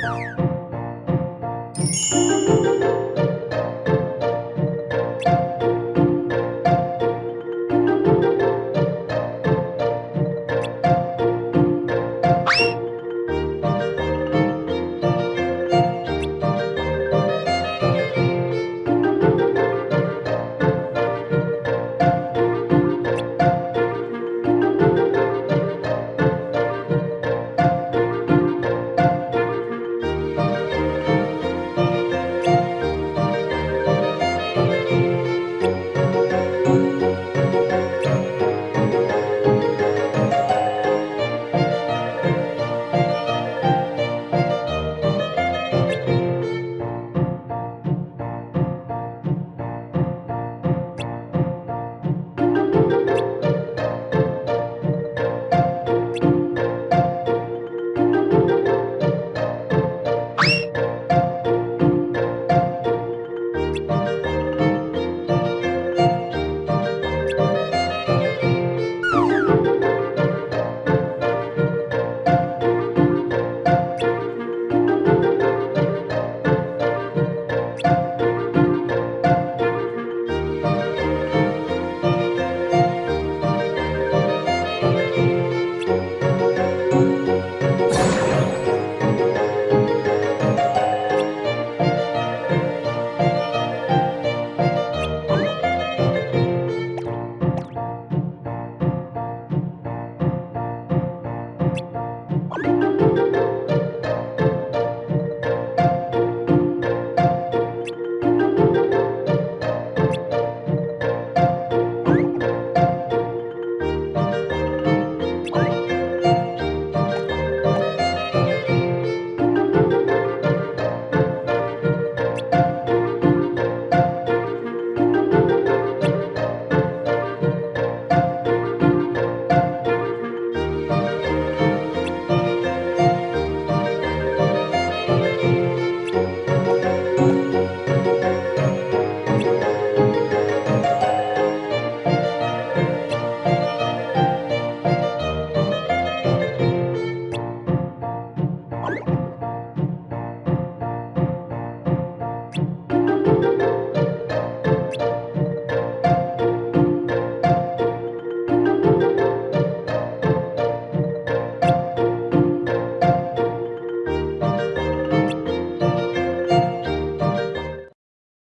Música